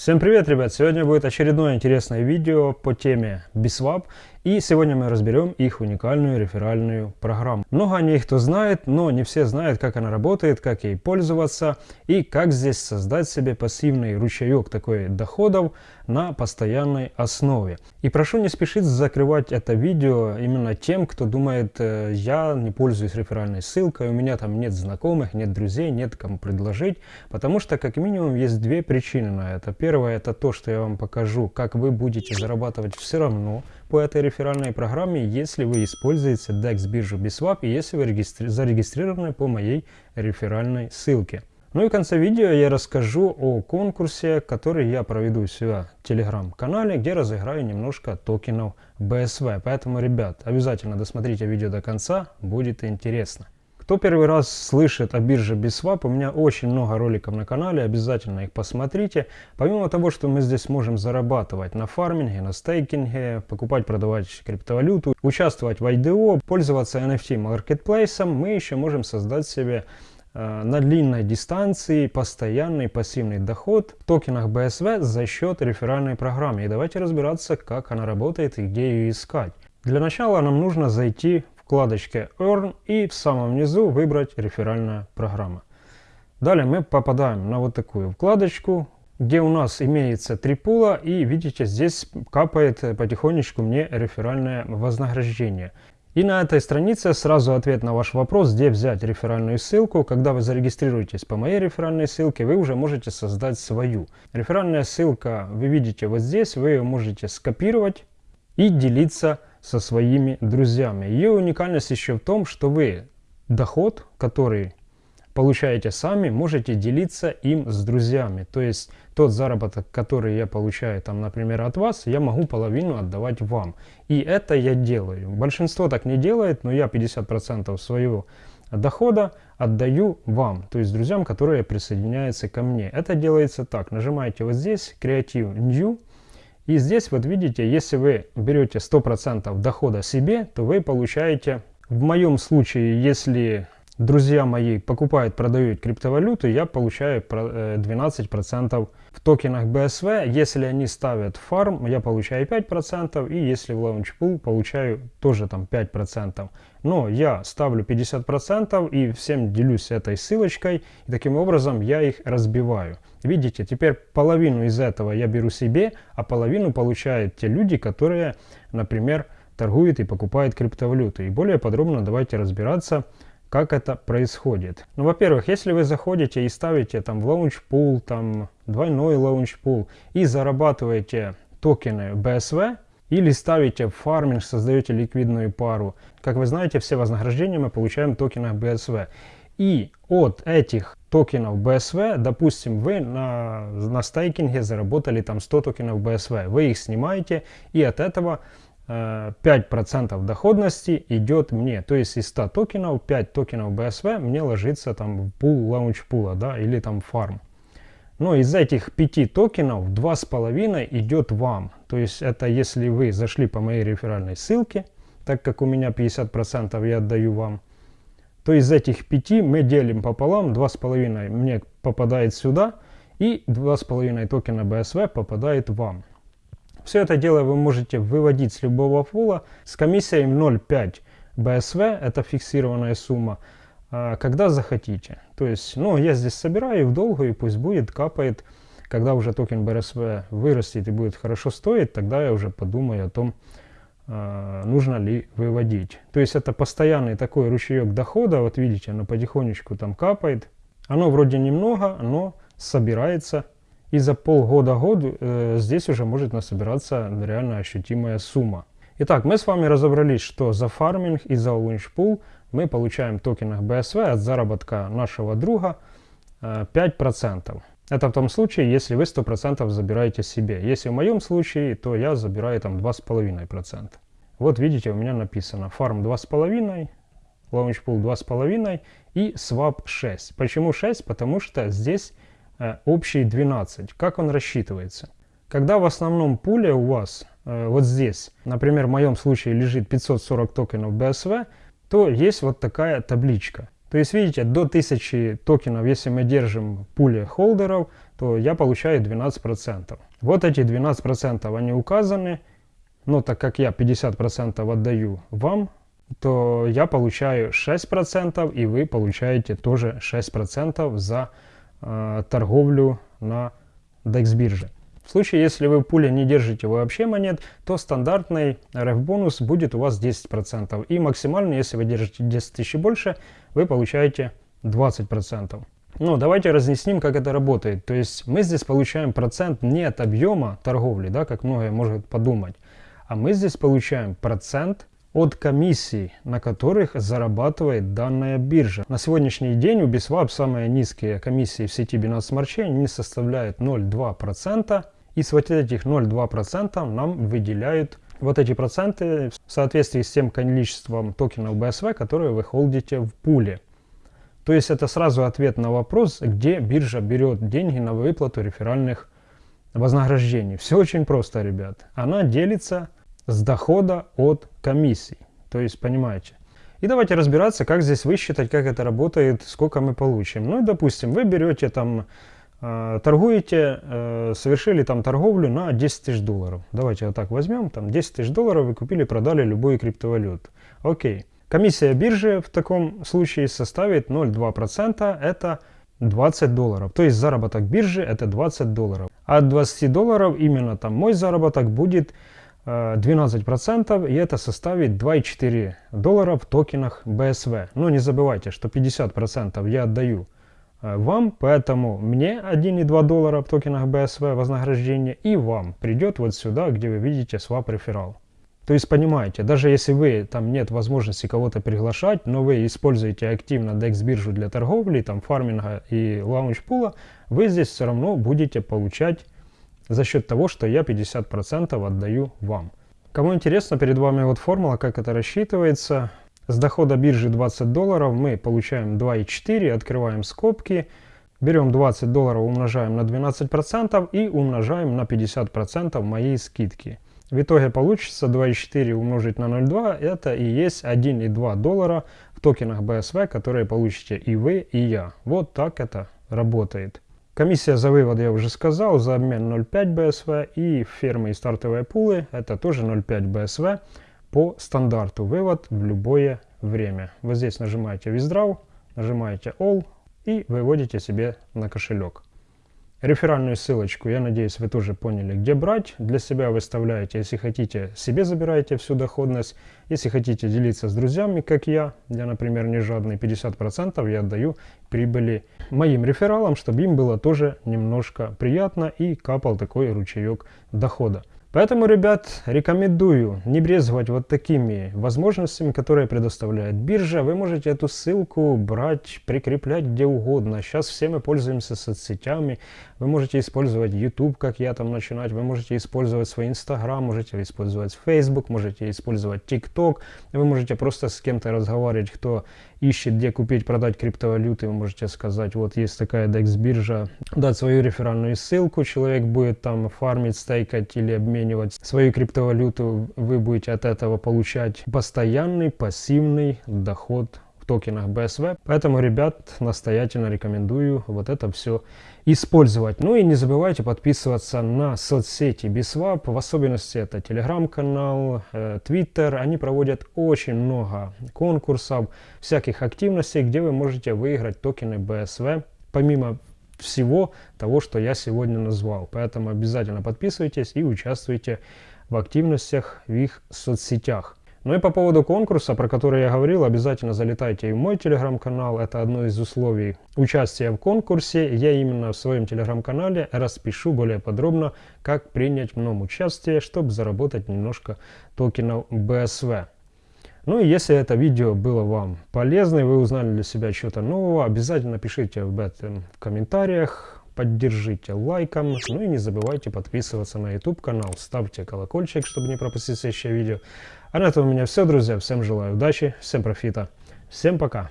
Всем привет, ребят! Сегодня будет очередное интересное видео по теме BISWAP. И сегодня мы разберем их уникальную реферальную программу. Много о ней кто знает, но не все знают, как она работает, как ей пользоваться и как здесь создать себе пассивный ручеек такой доходов на постоянной основе. И прошу не спешить закрывать это видео именно тем, кто думает, э, я не пользуюсь реферальной ссылкой, у меня там нет знакомых, нет друзей, нет кому предложить, потому что как минимум есть две причины на это. Первое это то, что я вам покажу, как вы будете зарабатывать все равно по этой реферальной программе, если вы используете DEX биржу BISWAP и если вы регистри зарегистрированы по моей реферальной ссылке. Ну и в конце видео я расскажу о конкурсе, который я проведу у себя в телеграм-канале, где разыграю немножко токенов BSV. Поэтому, ребят, обязательно досмотрите видео до конца, будет интересно. Кто первый раз слышит о бирже BISWAP, у меня очень много роликов на канале, обязательно их посмотрите. Помимо того, что мы здесь можем зарабатывать на фарминге, на стейкинге, покупать, продавать криптовалюту, участвовать в IDO, пользоваться NFT маркетплейсом, мы еще можем создать себе э, на длинной дистанции постоянный пассивный доход в токенах BSV за счет реферальной программы. И давайте разбираться, как она работает и где ее искать. Для начала нам нужно зайти вкладочке Earn и в самом низу выбрать реферальная программа. Далее мы попадаем на вот такую вкладочку, где у нас имеется три пула и видите здесь капает потихонечку мне реферальное вознаграждение. И на этой странице сразу ответ на ваш вопрос, где взять реферальную ссылку. Когда вы зарегистрируетесь по моей реферальной ссылке, вы уже можете создать свою. Реферальная ссылка вы видите вот здесь, вы ее можете скопировать и делиться со своими друзьями. Ее уникальность еще в том, что вы доход, который получаете сами, можете делиться им с друзьями. То есть тот заработок, который я получаю, там, например, от вас, я могу половину отдавать вам. И это я делаю. Большинство так не делает, но я 50% своего дохода отдаю вам, то есть друзьям, которые присоединяются ко мне. Это делается так. Нажимаете вот здесь Creative New и здесь вот видите, если вы берете 100% дохода себе, то вы получаете, в моем случае, если друзья мои покупают, продают криптовалюту, я получаю 12% э, в токенах BSV. Если они ставят фарм, я получаю 5%, и если в Launchpool, получаю тоже там 5%. Но я ставлю 50% и всем делюсь этой ссылочкой, и таким образом я их разбиваю. Видите, теперь половину из этого я беру себе, а половину получают те люди, которые, например, торгуют и покупают криптовалюту. И более подробно давайте разбираться, как это происходит. Ну, во-первых, если вы заходите и ставите там в launchpool, там двойной launchpool и зарабатываете токены BSV, или ставите фарминг, создаете ликвидную пару. Как вы знаете, все вознаграждения мы получаем в токенах BSV. И от этих токенов BSV, допустим, вы на, на стейкинге заработали там 100 токенов BSV, вы их снимаете и от этого 5% э, доходности идет мне. То есть из 100 токенов 5 токенов BSV мне ложится там в пул лаунчпула, да, или там фарм. Но из этих 5 токенов 2,5 идет вам. То есть это если вы зашли по моей реферальной ссылке, так как у меня 50% я отдаю вам, то из этих 5 мы делим пополам, 2,5 мне попадает сюда, и 2,5 токена BSV попадает вам. Все это дело вы можете выводить с любого фула с комиссией 0,5 BSV, это фиксированная сумма, а, когда захотите. То есть, ну, я здесь собираю в долгу, и пусть будет, капает. Когда уже токен BSV вырастет и будет хорошо стоить, тогда я уже подумаю о том, а, нужно ли выводить. То есть это постоянный такой ручеек дохода, вот видите, оно потихонечку там капает. Оно вроде немного, но собирается и за полгода-год э, здесь уже может насобираться реально ощутимая сумма. Итак, мы с вами разобрались, что за фарминг и за лунчпул мы получаем в токенах BSV от заработка нашего друга э, 5%. Это в том случае, если вы 100% забираете себе. Если в моем случае, то я забираю там 2,5%. Вот видите, у меня написано фарм 2,5%, лаунчпул 2,5% и swap 6. Почему 6? Потому что здесь Э, общий 12. Как он рассчитывается? Когда в основном пуле у вас э, вот здесь, например, в моем случае лежит 540 токенов BSV, то есть вот такая табличка. То есть, видите, до 1000 токенов, если мы держим пуле холдеров, то я получаю 12%. Вот эти 12% они указаны, но так как я 50% отдаю вам, то я получаю 6% и вы получаете тоже 6% за э, торговлю на DEX бирже. В случае, если вы в пуле не держите вообще монет, то стандартный RF-бонус будет у вас 10%. И максимально, если вы держите 10 тысяч больше, вы получаете 20%. Ну, давайте разъясним, как это работает. То есть мы здесь получаем процент не от объема торговли, да, как многие могут подумать, а мы здесь получаем процент от комиссий, на которых зарабатывает данная биржа. На сегодняшний день у BISWAP самые низкие комиссии в сети Binance Smart Chain не составляют 0,2%. И с вот этих 0,2% нам выделяют вот эти проценты в соответствии с тем количеством токенов BSV, которые вы холдите в пуле. То есть это сразу ответ на вопрос, где биржа берет деньги на выплату реферальных вознаграждений. Все очень просто, ребят. Она делится с дохода от комиссий. То есть, понимаете. И давайте разбираться, как здесь высчитать, как это работает, сколько мы получим. Ну и, допустим, вы берете там, торгуете, совершили там торговлю на 10 тысяч долларов. Давайте вот так возьмем, там 10 тысяч долларов вы купили, продали любую криптовалюту. Окей. Комиссия биржи в таком случае составит 0,2%, это 20 долларов. То есть заработок биржи это 20 долларов. От 20 долларов именно там мой заработок будет 12% э, и это составит 2,4 доллара в токенах BSV. Но не забывайте, что 50% я отдаю вам, поэтому мне 1,2 доллара в токенах BSV вознаграждение и вам придет вот сюда, где вы видите swap реферал. То есть понимаете, даже если вы там нет возможности кого-то приглашать, но вы используете активно DEX биржу для торговли, там фарминга и лаунч-пула, вы здесь все равно будете получать за счет того, что я 50% отдаю вам. Кому интересно, перед вами вот формула, как это рассчитывается. С дохода биржи 20 долларов мы получаем 2,4, открываем скобки, берем 20 долларов, умножаем на 12% и умножаем на 50% моей скидки. В итоге получится 2,4 умножить на 0,2, это и есть 1,2 доллара в токенах BSV, которые получите и вы, и я. Вот так это работает. Комиссия за вывод я уже сказал, за обмен 0,5 BSV и фермы и стартовые пулы это тоже 0,5 BSV по стандарту вывод в любое время. Вот здесь нажимаете Withdraw, нажимаете All и выводите себе на кошелек. Реферальную ссылочку, я надеюсь, вы тоже поняли, где брать. Для себя выставляете, если хотите, себе забираете всю доходность. Если хотите делиться с друзьями, как я, я, например, не жадный, 50% я отдаю прибыли моим рефералам, чтобы им было тоже немножко приятно и капал такой ручеек дохода. Поэтому, ребят, рекомендую не брезговать вот такими возможностями, которые предоставляет биржа. Вы можете эту ссылку брать, прикреплять где угодно. Сейчас все мы пользуемся соцсетями. Вы можете использовать YouTube, как я там начинать. Вы можете использовать свой Instagram, можете использовать Facebook, можете использовать TikTok. Вы можете просто с кем-то разговаривать, кто ищет, где купить, продать криптовалюты. Вы можете сказать, вот есть такая DEX биржа, дать свою реферальную ссылку. Человек будет там фармить, стейкать или обменивать свою криптовалюту, вы будете от этого получать постоянный пассивный доход токенах BSV. Поэтому, ребят, настоятельно рекомендую вот это все использовать. Ну и не забывайте подписываться на соцсети BSWAP, в особенности это телеграм-канал, э, Twitter. Они проводят очень много конкурсов, всяких активностей, где вы можете выиграть токены BSV. Помимо всего того, что я сегодня назвал. Поэтому обязательно подписывайтесь и участвуйте в активностях в их соцсетях. Ну и по поводу конкурса, про который я говорил, обязательно залетайте в мой телеграм-канал. Это одно из условий участия в конкурсе. Я именно в своем телеграм-канале распишу более подробно, как принять в нем участие, чтобы заработать немножко токенов BSV. Ну и если это видео было вам полезно, и вы узнали для себя что-то нового, обязательно пишите об этом в комментариях, поддержите лайком, ну и не забывайте подписываться на YouTube канал, ставьте колокольчик, чтобы не пропустить следующее видео. А на этом у меня все, друзья. Всем желаю удачи, всем профита, всем пока.